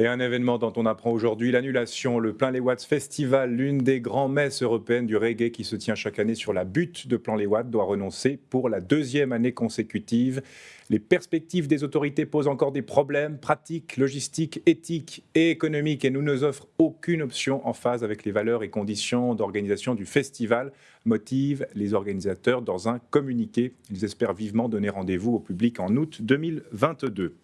Et un événement dont on apprend aujourd'hui l'annulation, le Plein les Watts Festival, l'une des grands messes européennes du reggae qui se tient chaque année sur la butte de Plan les Watts, doit renoncer pour la deuxième année consécutive. Les perspectives des autorités posent encore des problèmes pratiques, logistiques, éthiques et économiques et nous ne offrent aucune option en phase avec les valeurs et conditions d'organisation du festival, motivent les organisateurs dans un communiqué. Ils espèrent vivement donner rendez-vous au public en août 2022.